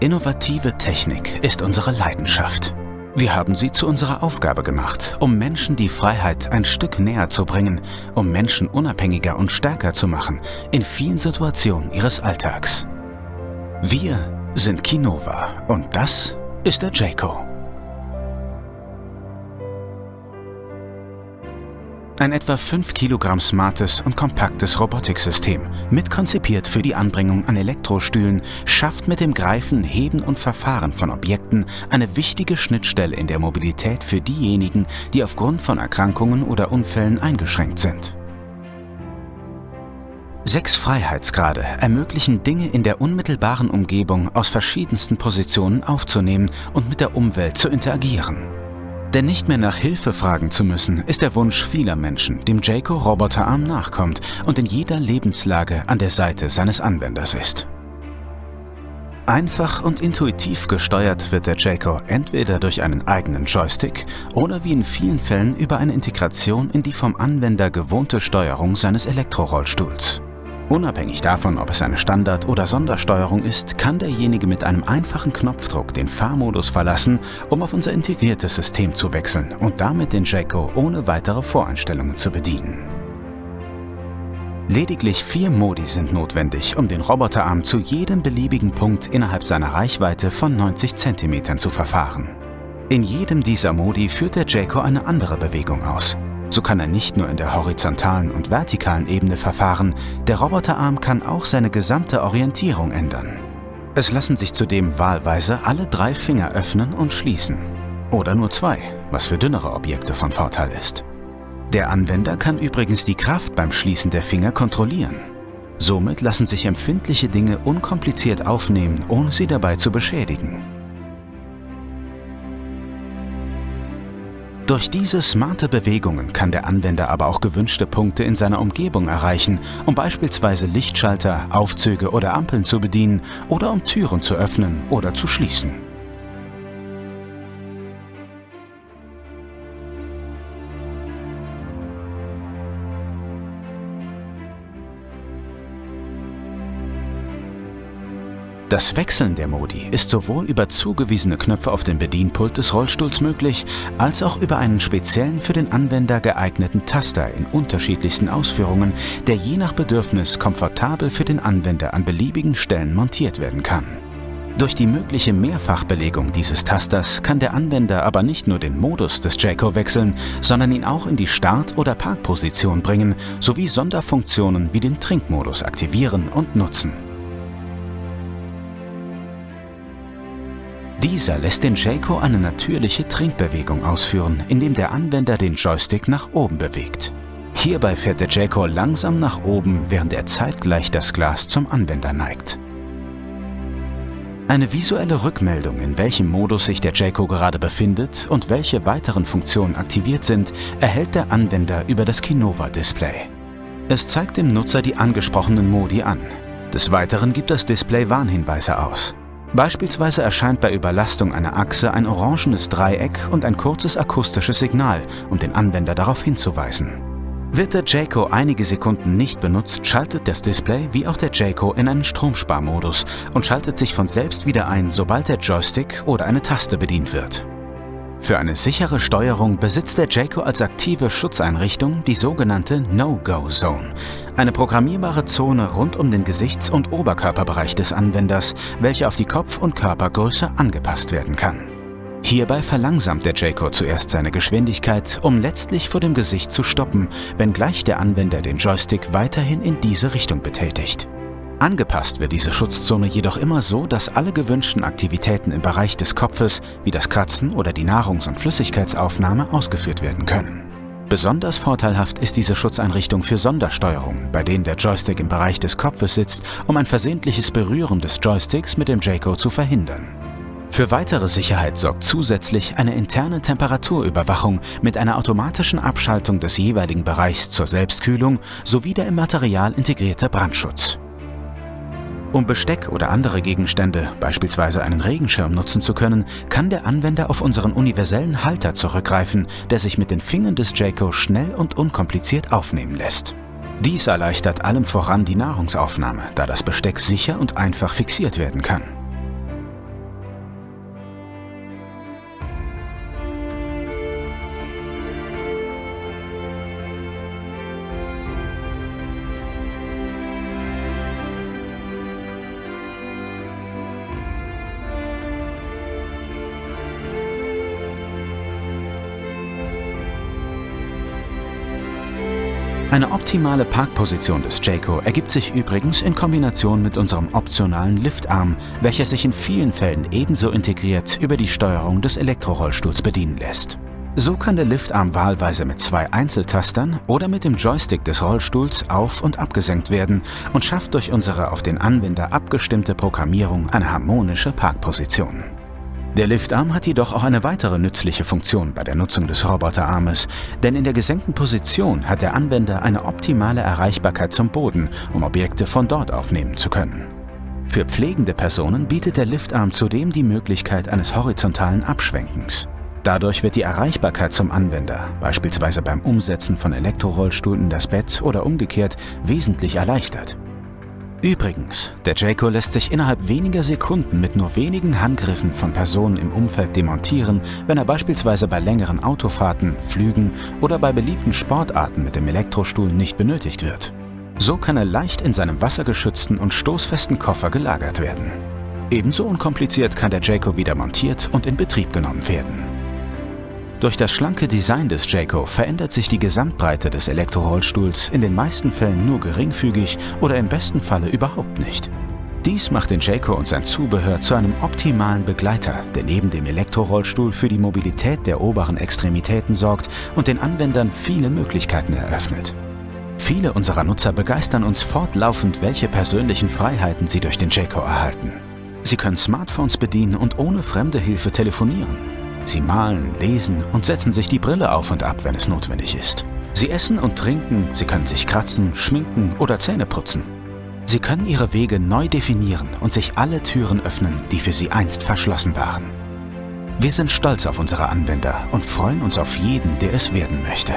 Innovative Technik ist unsere Leidenschaft. Wir haben sie zu unserer Aufgabe gemacht, um Menschen die Freiheit ein Stück näher zu bringen, um Menschen unabhängiger und stärker zu machen in vielen Situationen ihres Alltags. Wir sind Kinova und das ist der Jayco. Ein etwa 5 Kilogramm smartes und kompaktes Robotiksystem, mitkonzipiert für die Anbringung an Elektrostühlen, schafft mit dem Greifen, Heben und Verfahren von Objekten eine wichtige Schnittstelle in der Mobilität für diejenigen, die aufgrund von Erkrankungen oder Unfällen eingeschränkt sind. Sechs Freiheitsgrade ermöglichen Dinge in der unmittelbaren Umgebung aus verschiedensten Positionen aufzunehmen und mit der Umwelt zu interagieren. Denn nicht mehr nach Hilfe fragen zu müssen, ist der Wunsch vieler Menschen, dem Jayco Roboterarm nachkommt und in jeder Lebenslage an der Seite seines Anwenders ist. Einfach und intuitiv gesteuert wird der Jayco entweder durch einen eigenen Joystick oder wie in vielen Fällen über eine Integration in die vom Anwender gewohnte Steuerung seines Elektrorollstuhls. Unabhängig davon, ob es eine Standard- oder Sondersteuerung ist, kann derjenige mit einem einfachen Knopfdruck den Fahrmodus verlassen, um auf unser integriertes System zu wechseln und damit den Jayco ohne weitere Voreinstellungen zu bedienen. Lediglich vier Modi sind notwendig, um den Roboterarm zu jedem beliebigen Punkt innerhalb seiner Reichweite von 90 cm zu verfahren. In jedem dieser Modi führt der Jayco eine andere Bewegung aus. So kann er nicht nur in der horizontalen und vertikalen Ebene verfahren, der Roboterarm kann auch seine gesamte Orientierung ändern. Es lassen sich zudem wahlweise alle drei Finger öffnen und schließen. Oder nur zwei, was für dünnere Objekte von Vorteil ist. Der Anwender kann übrigens die Kraft beim Schließen der Finger kontrollieren. Somit lassen sich empfindliche Dinge unkompliziert aufnehmen, ohne sie dabei zu beschädigen. Durch diese smarte Bewegungen kann der Anwender aber auch gewünschte Punkte in seiner Umgebung erreichen, um beispielsweise Lichtschalter, Aufzüge oder Ampeln zu bedienen oder um Türen zu öffnen oder zu schließen. Das Wechseln der Modi ist sowohl über zugewiesene Knöpfe auf dem Bedienpult des Rollstuhls möglich, als auch über einen speziellen für den Anwender geeigneten Taster in unterschiedlichsten Ausführungen, der je nach Bedürfnis komfortabel für den Anwender an beliebigen Stellen montiert werden kann. Durch die mögliche Mehrfachbelegung dieses Tasters kann der Anwender aber nicht nur den Modus des Jayco wechseln, sondern ihn auch in die Start- oder Parkposition bringen, sowie Sonderfunktionen wie den Trinkmodus aktivieren und nutzen. Dieser lässt den Jayco eine natürliche Trinkbewegung ausführen, indem der Anwender den Joystick nach oben bewegt. Hierbei fährt der Jayco langsam nach oben, während er zeitgleich das Glas zum Anwender neigt. Eine visuelle Rückmeldung, in welchem Modus sich der Jayco gerade befindet und welche weiteren Funktionen aktiviert sind, erhält der Anwender über das Kinova-Display. Es zeigt dem Nutzer die angesprochenen Modi an. Des Weiteren gibt das Display Warnhinweise aus. Beispielsweise erscheint bei Überlastung einer Achse ein orangenes Dreieck und ein kurzes akustisches Signal, um den Anwender darauf hinzuweisen. Wird der Jayco einige Sekunden nicht benutzt, schaltet das Display wie auch der Jayco in einen Stromsparmodus und schaltet sich von selbst wieder ein, sobald der Joystick oder eine Taste bedient wird. Für eine sichere Steuerung besitzt der Jayco als aktive Schutzeinrichtung die sogenannte No-Go-Zone, eine programmierbare Zone rund um den Gesichts- und Oberkörperbereich des Anwenders, welche auf die Kopf- und Körpergröße angepasst werden kann. Hierbei verlangsamt der Jayco zuerst seine Geschwindigkeit, um letztlich vor dem Gesicht zu stoppen, wenngleich der Anwender den Joystick weiterhin in diese Richtung betätigt. Angepasst wird diese Schutzzone jedoch immer so, dass alle gewünschten Aktivitäten im Bereich des Kopfes, wie das Kratzen oder die Nahrungs- und Flüssigkeitsaufnahme, ausgeführt werden können. Besonders vorteilhaft ist diese Schutzeinrichtung für Sondersteuerungen, bei denen der Joystick im Bereich des Kopfes sitzt, um ein versehentliches Berühren des Joysticks mit dem Jayco zu verhindern. Für weitere Sicherheit sorgt zusätzlich eine interne Temperaturüberwachung mit einer automatischen Abschaltung des jeweiligen Bereichs zur Selbstkühlung sowie der im Material integrierte Brandschutz. Um Besteck oder andere Gegenstände, beispielsweise einen Regenschirm nutzen zu können, kann der Anwender auf unseren universellen Halter zurückgreifen, der sich mit den Fingern des Jayco schnell und unkompliziert aufnehmen lässt. Dies erleichtert allem voran die Nahrungsaufnahme, da das Besteck sicher und einfach fixiert werden kann. Eine optimale Parkposition des Jayco ergibt sich übrigens in Kombination mit unserem optionalen Liftarm, welcher sich in vielen Fällen ebenso integriert über die Steuerung des Elektrorollstuhls bedienen lässt. So kann der Liftarm wahlweise mit zwei Einzeltastern oder mit dem Joystick des Rollstuhls auf- und abgesenkt werden und schafft durch unsere auf den Anwender abgestimmte Programmierung eine harmonische Parkposition. Der Liftarm hat jedoch auch eine weitere nützliche Funktion bei der Nutzung des Roboterarmes, denn in der gesenkten Position hat der Anwender eine optimale Erreichbarkeit zum Boden, um Objekte von dort aufnehmen zu können. Für pflegende Personen bietet der Liftarm zudem die Möglichkeit eines horizontalen Abschwenkens. Dadurch wird die Erreichbarkeit zum Anwender, beispielsweise beim Umsetzen von Elektrorollstuhl in das Bett oder umgekehrt, wesentlich erleichtert. Übrigens, der Jayco lässt sich innerhalb weniger Sekunden mit nur wenigen Handgriffen von Personen im Umfeld demontieren, wenn er beispielsweise bei längeren Autofahrten, Flügen oder bei beliebten Sportarten mit dem Elektrostuhl nicht benötigt wird. So kann er leicht in seinem wassergeschützten und stoßfesten Koffer gelagert werden. Ebenso unkompliziert kann der Jayco wieder montiert und in Betrieb genommen werden. Durch das schlanke Design des Jayco verändert sich die Gesamtbreite des Elektrorollstuhls in den meisten Fällen nur geringfügig oder im besten Falle überhaupt nicht. Dies macht den Jayco und sein Zubehör zu einem optimalen Begleiter, der neben dem Elektrorollstuhl für die Mobilität der oberen Extremitäten sorgt und den Anwendern viele Möglichkeiten eröffnet. Viele unserer Nutzer begeistern uns fortlaufend, welche persönlichen Freiheiten sie durch den Jayco erhalten. Sie können Smartphones bedienen und ohne fremde Hilfe telefonieren. Sie malen, lesen und setzen sich die Brille auf und ab, wenn es notwendig ist. Sie essen und trinken, sie können sich kratzen, schminken oder Zähne putzen. Sie können ihre Wege neu definieren und sich alle Türen öffnen, die für sie einst verschlossen waren. Wir sind stolz auf unsere Anwender und freuen uns auf jeden, der es werden möchte.